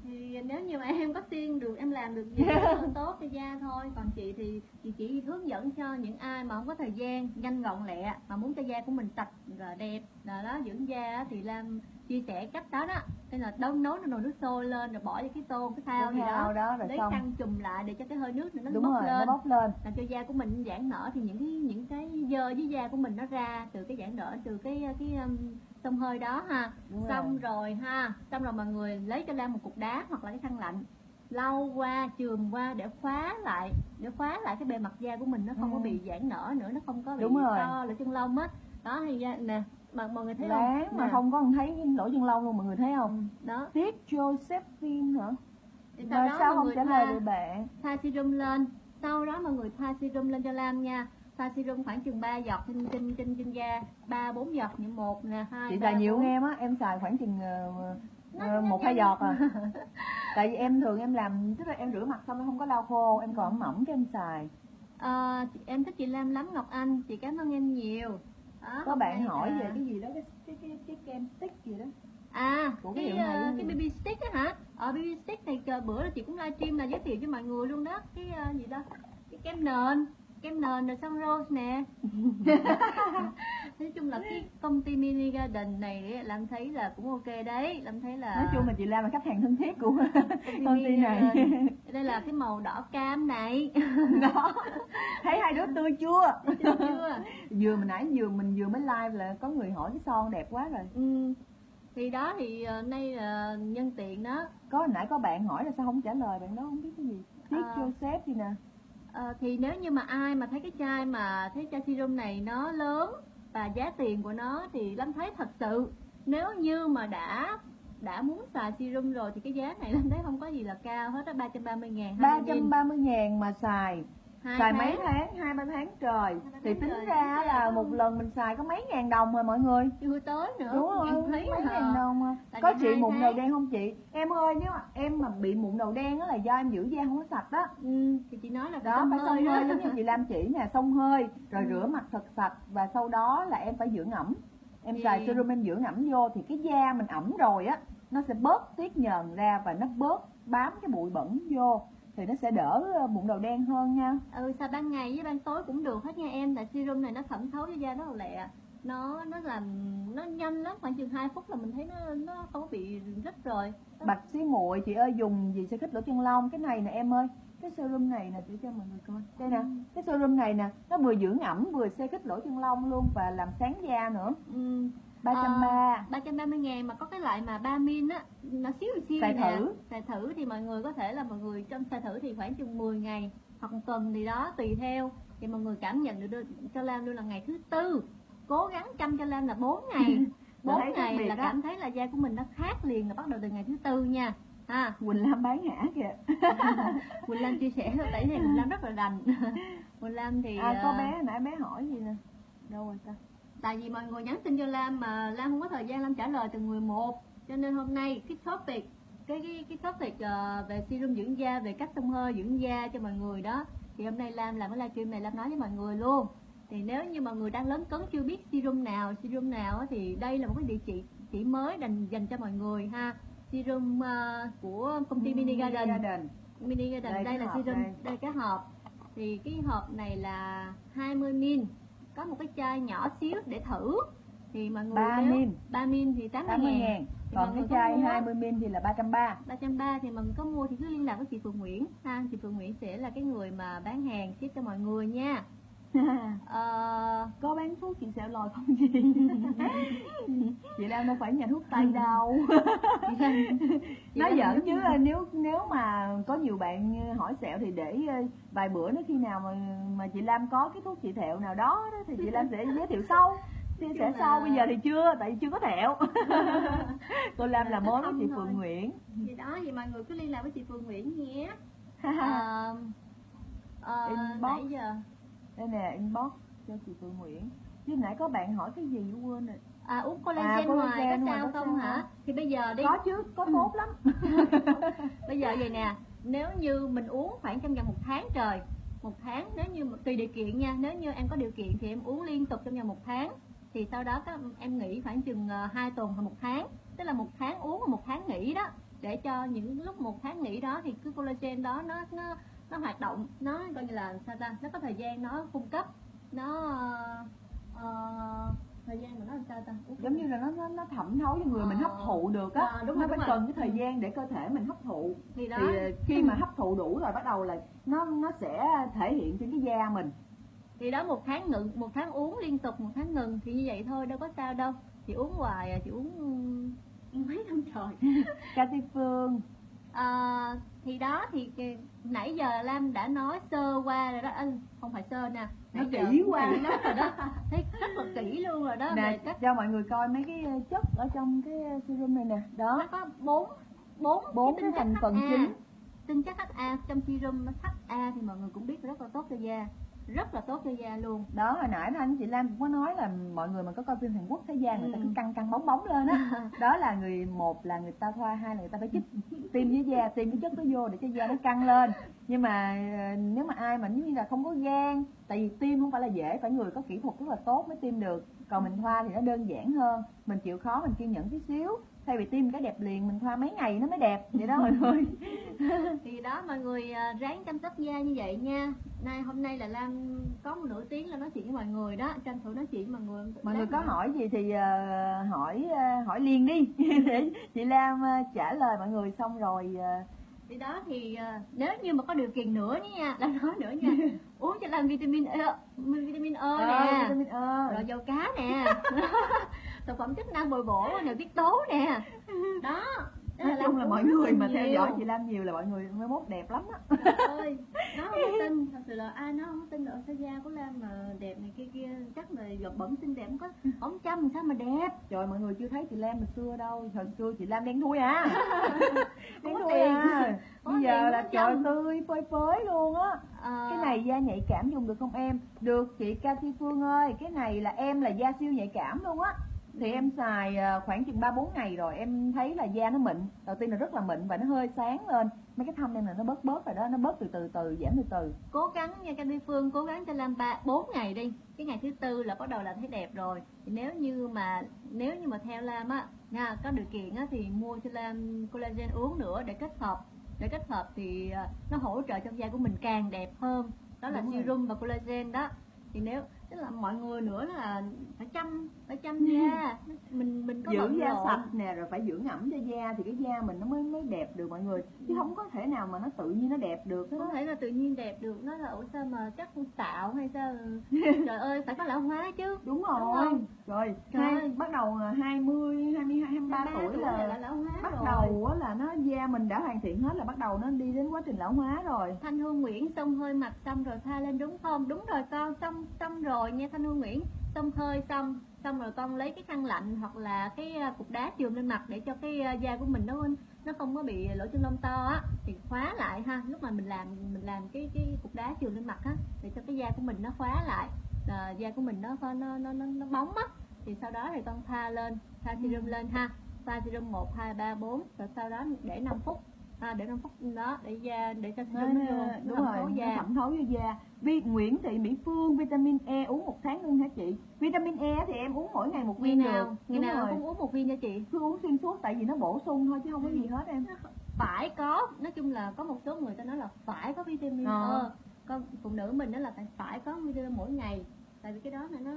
Thì nếu như mà em có xiên được em làm được gì là tốt cho da thôi. Còn chị thì chị chỉ hướng dẫn cho những ai mà không có thời gian nhanh gọn lẹ mà muốn cho da của mình sạch đẹp. Là đó dưỡng da thì Lam chia sẻ cách đó đó. Nên là đông nấu nồi nước sôi lên rồi bỏ cái tô cái thao gì đó. đó rồi lấy xong. khăn chùm lại để cho cái hơi nước nó đúng bốc rồi lên. nó bốc lên. Làm cho da của mình giãn nở thì những cái những cái dơ dưới da của mình nó ra từ cái giãn nở từ cái cái um, xông hơi đó ha. Đúng xong rồi rồi ha xong rồi mọi người lấy cho Lam một cục đá hoặc là cái khăn lạnh lau qua chườm qua để khóa lại để khóa lại cái bề mặt da của mình nó không có Ừ. bị giãn nở nữa nó không có bị Đúng rồi. to lỗ chân lông á. Đó thì da nè mà mọi người thấy láng không mà Nè. không có thấy lỗ chân lông luôn mọi người thấy không? Ừ, đó. Tiết Josephine hả thì sau mà đó sao mọi không? người trả lời thoa, được bạn. thoa serum lên. Sau đó mọi người thoa serum lên cho Lam nha. Thoa serum khoảng chừng 3 giọt trên trên trên trên da. Ba bốn giọt như một nè hai chị ba, xài nhiều bốn. hơn em á em xài khoảng chừng ờ, Nó- ờ, nó một hai nhanh. giọt à. Tại vì em thường em làm tức là em rửa mặt xong em không có lau khô em còn ẩm mỏng cái em xài. Ờ, chị- em thích chị Lam lắm Ngọc Anh. Chị cảm ơn em nhiều đó, có bạn hỏi là- về cái gì đó cái cái cái, cái kem stick gì đó. À của cái cái, hiệu này ờ, cái? BB stick á hả? Ờ BB stick này bữa là chị cũng livestream là giới thiệu cho mọi người luôn đó. Cái ờ, gì đó cái kem nền kem nền rồi xong rose nè. Nói chung là cái công ty mini garden này á, Lam thấy là cũng ok đấy. Lam thấy là nói chung là chị Lam là khách hàng thân thiết của công ty này. garden. đây là cái màu đỏ cam này. Đó. Thấy hai đứa tươi chưa? Vừa mình nãy vừa mình vừa mới live là có người hỏi cái son đẹp quá rồi. Ừ. thì đó thì ờ, nay là nhân tiện đó. Có nãy có bạn hỏi là sao không trả lời bạn đó không biết cái gì. Tiết À. Joseph gì nè à, thì nếu như mà ai mà thấy cái chai mà thấy chai serum này nó lớn và giá tiền của nó thì Lâm thấy thật sự nếu như mà đã đã muốn xài serum rồi thì cái giá này Lâm thấy không có gì là cao hết á 330 ngàn 330 ngàn mà xài hai xài tháng. mấy tháng hai ba tháng trời ba thì tháng tính trời, ra là có- một lần mình xài có mấy ngàn đồng rồi mọi người chưa tới nữa đúng em thấy mấy hả? ngàn đồng à. Tại có chị mụn tháng. đầu đen không chị em ơi nếu mà em mà bị mụn đầu đen đó là do em giữ da không có sạch đó ừ, thì chị nói là đó phải xông hơi giống như chị Lam chỉ nè xông hơi rồi Ừ. rửa mặt thật sạch và sau đó là em phải dưỡng ẩm em Thì- xài serum em dưỡng ẩm vô thì cái da mình ẩm rồi á nó sẽ bớt tiết nhờn ra và nó bớt bám cái bụi bẩn vô thì nó sẽ đỡ ờ, mụn đầu đen hơn nha. Ừ xài ban ngày với ban tối cũng được hết nha em tại serum này nó thẩm thấu cho da rất là lẹ. Nó nó làm nó nhanh lắm khoảng chừng 2 phút là mình thấy nó nó không có bị rít rồi. Bạch xí muội chị ơi dùng gì sẽ khích lỗ chân lông? Cái này nè em ơi cái serum này nè để cho mọi người coi. Đây nè cái serum này nè nó vừa dưỡng ẩm vừa xe khích lỗ chân lông luôn và làm sáng da nữa. Ừ. 330 330 ngàn mà có cái loại mà 3 min á nó xíu xíu Xài nè. thử. xài thử thì mọi người có thể là mọi người trong xài thử thì khoảng chừng 10 ngày hoặc một tuần gì đó tùy theo. Thì mọi người cảm nhận được cho Lam luôn là ngày thứ tư. Cố gắng chăm cho Lam là 4 ngày. Là 4 thấy khác ngày là đó. cảm thấy là da của mình nó khác liền là bắt đầu từ ngày thứ tư nha. Ha. Quỳnh Lam bán hả kìa. Quỳnh Lam chia sẻ tại vì Quỳnh Lam rất là rành. Quỳnh Lam thì à có ờ, bé nãy bé hỏi gì nè? Đâu rồi ta tại vì mọi người nhắn tin cho Lam mà Lam không có thời gian Lam trả lời từng người một. Cho nên hôm nay cái topic cái cái cái topic ờ, về serum dưỡng da về cách xông hơi dưỡng da cho mọi người đó. Thì hôm nay Lam làm cái livestream này Lam nói với mọi người luôn. Thì nếu như mọi người đang lớn cấn chưa biết serum nào serum nào thì đây là một cái địa chỉ chỉ mới dành dành cho mọi người ha. Serum ờ, của công ty Mini Garden. Mini garden Đây đây, cái là serum đây. đây. cái hộp. Thì cái hộp này là 20 min có một cái chai nhỏ xíu để thử. Thì mọi người 3 nếu min. 3 min thì 80 80 ngàn. Ngàn. Thì còn mọi cái người chai mua á. 20 ml thì là 330 330 thì mình có mua thì cứ liên lạc với chị Phương Nguyễn. Ha chị Phương Nguyễn sẽ là cái người mà bán hàng ship cho mọi người nha Ờ, có bán thuốc chị sẽ lòi không chị chị Lam đâu phải nhà thuốc tây đâu. Lan- nói Lan- giỡn chứ nếu nếu mà có nhiều bạn hỏi sẹo thì để ờ, vài bữa nữa khi nào mà mà chị Lam có cái thuốc trị thẹo nào đó, đó thì chị Lam sẽ giới thiệu sau. Chia sẻ là- sau bây giờ thì chưa tại vì chưa có thẹo. Cô Lam là mối với chị Không thôi. Phượng Nguyễn. Thì đó thì mọi người cứ liên lạc với chị Phương Nguyễn nhé. Ờ, Inbox. nãy giờ đây nè inbox cho chị Phượng Nguyễn. Chứ nãy có bạn hỏi cái gì quên rồi. À uống collagen, À, ngoài collagen có ngoài sao có không sao hả? không? thì bây giờ đi. Có chứ có tốt lắm. Bây giờ vậy nè nếu như mình uống khoảng trong vòng một tháng trời một tháng nếu như tùy điều kiện nha nếu như em có điều kiện thì em uống liên tục trong vòng một tháng thì sau đó các em nghỉ khoảng chừng ờ, hai tuần hoặc một tháng. Tức là một tháng uống và một tháng nghỉ đó. Để cho những lúc một tháng nghỉ đó thì cái collagen đó nó nó nó hoạt động nó coi như là sao ta nó có thời gian nó cung cấp nó ờ, ờ, thời gian của nó làm sao ta? Uống giống như là nó nó, nó thẩm thấu cho người mình hấp thụ được á. À, đúng nó rồi, phải cần cái thời gian để cơ thể mình hấp thụ. Thì đó. Thì khi mà hấp thụ đủ rồi bắt đầu là nó nó sẽ thể hiện trên cái da mình. Thì đó một tháng ngừng một tháng uống liên tục một tháng ngừng thì như vậy thôi đâu có sao đâu. Chị uống hoài à chị uống ừm, mấy năm trời. Cathy Phương à, thì đó thì nãy giờ Lam đã nói sơ qua rồi đó. Ê, không phải sơ nè. Giờ kỹ quá. kỹ lắm rồi đó. Thấy rất là kỹ luôn rồi đó nè cách cho mọi người coi mấy cái ờ, chất ở trong cái ờ, serum này nè. Nó đó có bốn bốn bốn cái thành phần chính. Tinh chất HA trong serum HA thì mọi người cũng biết rất là tốt cho da rất là tốt cho da luôn. Đó hồi nãy thanh chị Lam cũng có nói là mọi người mà có coi phim Hàn Quốc thấy da người ta Ừ. cứ căng căng bóng bóng lên á. Đó là người một là người ta thoa hai là người ta phải chích tiêm với da tiêm cái chất đó vô để cho da nó căng lên. Nhưng mà ờ, nếu mà ai mà giống như là không có gan tại vì tiêm không phải là dễ phải người có kỹ thuật rất là tốt mới tiêm được. Còn mình thoa thì nó đơn giản hơn mình chịu khó mình kiên nhẫn tí xíu thay vì tiêm cái đẹp liền mình thoa mấy ngày nó mới đẹp. Vậy đó mọi người. Thì đó mọi người à, ráng chăm sóc da như vậy nha. Nay hôm nay là Lam có một nửa tiếng là nói chuyện với mọi người đó. Tranh thủ nói chuyện với mọi người. Mọi người có nữa- hỏi gì thì ờ, hỏi ờ, hỏi liền đi. Để chị Lam trả lời mọi người xong rồi thì đó thì à, nếu như mà có điều kiện nữa nha. Lam nói nữa nha. Uống cho Lam vitamin E vitamin E ờ, nè. vitamin E. rồi dầu cá nè thực phẩm chức năng bồi bổ nội tiết tố nè. Đó. Nói chung là mọi người mà theo nhiều. dõi chị Lam nhiều là mọi người mới mốt đẹp lắm á. Trời ơi nó không tin. Thật sự là ai nó không tin được sao da của Lam mà đẹp này kia kia. Chắc là giọt bẩn xinh đẹp không có ống chăm sao mà đẹp? Trời mọi người chưa thấy chị Lam hồi xưa đâu. Hồi xưa chị Lam đen thui à. Đen thui à. Bây giờ là trời tươi phơi phới luôn á. Ờ, cái này da nhạy cảm dùng được không em? Được chị Cathy Phương ơi. Cái này là em là da siêu nhạy cảm luôn á thì em xài à, khoảng chừng ba bốn ngày rồi em thấy là da nó mịn. Đầu tiên là rất là mịn và nó hơi sáng lên. Mấy cái thâm em là nó bớt bớt rồi đó nó bớt từ từ từ giảm từ từ. Cố gắng nha Candy Phương cố gắng cho Lam ba bốn ngày đi. Cái ngày thứ tư là bắt đầu là thấy đẹp rồi. Thì nếu như mà nếu như mà theo Lam á nha có điều kiện á thì mua cho Lam collagen uống nữa để kết hợp. Để kết hợp thì à, nó hỗ trợ cho da của mình càng đẹp hơn. Đó là Đúng rồi. serum và collagen đó. Thì nếu tức là mọi người nữa là phải chăm phải chăm da mình mình có dưỡng da sạch nè rồi phải dưỡng ẩm cho da thì cái da mình nó mới mới đẹp được mọi người chứ không có thể nào mà nó tự nhiên nó đẹp được hết không thể là tự nhiên đẹp được nó là ủa sao mà chắc tạo hay sao trời ơi phải có lão hóa chứ đúng Đúng rồi không? rồi Trời hai, ơi. bắt đầu à, 20 22 23 23 tuổi tuổi là là lão hóa bắt rồi. đầu á là nó da mình đã hoàn thiện hết là bắt đầu nó đi đến quá trình lão hóa rồi Thanh Hương Nguyễn xông hơi mặt xong rồi thoa lên đúng không? Đúng rồi con, xong xong rồi nha Thanh Hương Nguyễn. Xông hơi xong, xong rồi con lấy cái khăn lạnh hoặc là cái à, cục đá chườm lên mặt để cho cái à, da của mình nó nó không có bị lỗ chân lông to á thì khóa lại ha. Lúc mà mình làm mình làm cái cái cục đá chườm lên mặt á để cho cái da của mình nó khóa lại. À, da của mình nó nó nó nó, nó bóng á thì sau đó thì con thoa lên, thoa serum lên ha. Thoa serum 1 2 3 4 rồi sau đó để 5 phút. À, để 5 phút đó để da để cho nó, nó nó, nó đúng thẩm rồi nó da. thẩm thấu vô da. Vi, Nguyễn Thị Mỹ Phương vitamin E uống một tháng luôn hả chị? Vitamin E thì em uống mỗi ngày một viên nào? Được ngày Đúng nào rồi. cũng uống một viên cho chị. Cứ uống xuyên suốt tại vì nó bổ sung thôi chứ không có Ừ. gì hết em. Phải có. Nói chung là có một số người ta nói là phải có vitamin Ờ. E. Con phụ nữ mình đó là phải phải có vitamin mỗi ngày. Tại vì cái đó là nó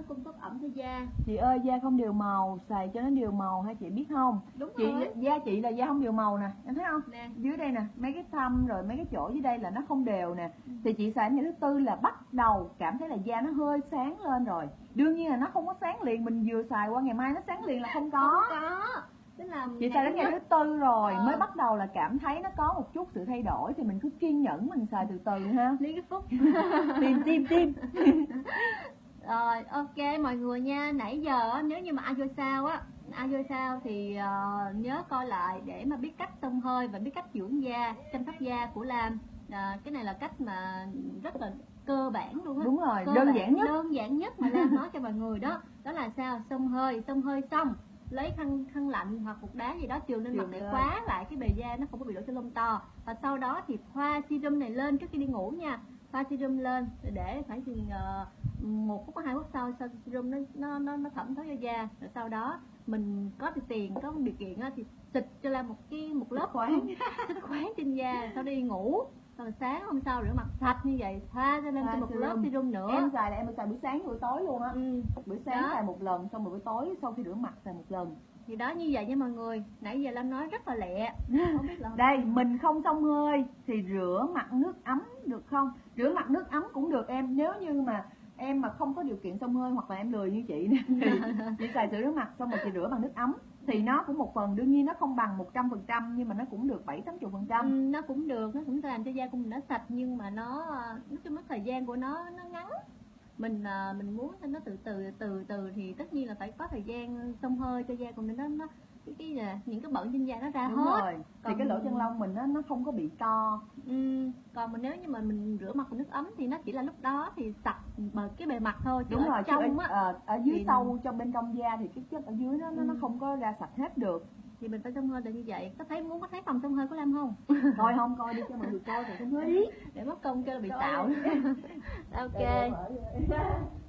nó cung cấp ẩm cho da. Chị ơi da không đều màu xài cho nó đều màu hay chị biết không? Đúng chị rồi. da chị là da không đều màu nè em thấy không? Nè. Dưới đây nè mấy cái thâm rồi mấy cái chỗ dưới đây là nó không đều nè. Thì chị xài ngày thứ tư là bắt đầu cảm thấy là da nó hơi sáng lên rồi. Đương nhiên là nó không có sáng liền mình vừa xài qua ngày mai nó sáng liền là không có. Không có. Tức là chị xài đến ngày thứ tư rồi Ờ. mới bắt đầu là cảm thấy nó có một chút sự thay đổi thì mình cứ kiên nhẫn mình xài từ từ ha. Lý cái phúc. Tim tim tim Rồi, ok mọi người nha. Nãy giờ nếu như mà ai vô sao á, ai vô sao thì ờ, nhớ coi lại để mà biết cách xông hơi và biết cách dưỡng da, chăm sóc da của Lam. À, cái này là cách mà rất là cơ bản luôn á. Đúng rồi Cơ đơn bản, giản nhất. đơn giản nhất mà Lam nói cho mọi người đó. Đó là sao? Xông hơi xông hơi xong lấy khăn khăn lạnh hoặc cục đá gì đó chườm lên mặt để khóa lại cái bề da nó không có bị lỗ chân lông to. Và sau đó thì thoa serum này lên trước khi đi ngủ nha thoa serum lên để khoảng chừng ờ, một phút hai phút sau sau serum nó nó nó, nó thẩm thấu vô da rồi sau đó mình có tiền có điều kiện á, thì xịt cho Lam một cái một lớp khoáng xịt khoáng trên da sau đi ngủ rồi sáng hôm sau rửa mặt sạch như vậy thoa cho lên cho một serum. lớp serum nữa em xài là em xài buổi sáng buổi tối luôn á ừ. buổi sáng Đó. xài một lần xong rồi buổi tối sau khi rửa mặt xài một lần thì đó như vậy nha mọi người. Nãy giờ Lam nói rất là lẹ. Không biết là đây mình không xông hơi thì rửa mặt nước ấm được không? Rửa mặt nước ấm cũng được em. Nếu như mà em mà không có điều kiện xông hơi hoặc là em lười như chị nè thì chị xài sữa rửa mặt xong rồi chị rửa bằng nước ấm. Thì nó cũng một phần đương nhiên nó không bằng một trăm phần trăm nhưng mà nó cũng được bảy tám chục phần Ừ, trăm nó cũng được. Nó cũng làm cho da của mình nó sạch nhưng mà nó à, nói chung nó thời gian của nó nó ngắn mình à, mình muốn cho nó từ từ từ từ thì tất nhiên là phải có thời gian xông hơi cho da của mình nó nó cái, cái là những cái bẩn trên da nó ra đúng hết. rồi thì Còn- cái lỗ chân lông mình nó nó không có bị to ừ, còn mà nếu như mà mình rửa mặt bằng nước ấm thì nó chỉ là lúc đó thì sạch bờ cái bề mặt thôi chứ đúng ở rồi chứ trong ở, á ờ, ở dưới thì- sâu trong bên trong da thì cái chất ở dưới nó nó, nó không có ra sạch hết được thì mình phải xông hơi là như vậy. Có thấy muốn có thấy phòng xông hơi của Lam không? Coi không coi đi cho mọi người coi thì không thấy để mất công cho là bị xạo. Đi. ok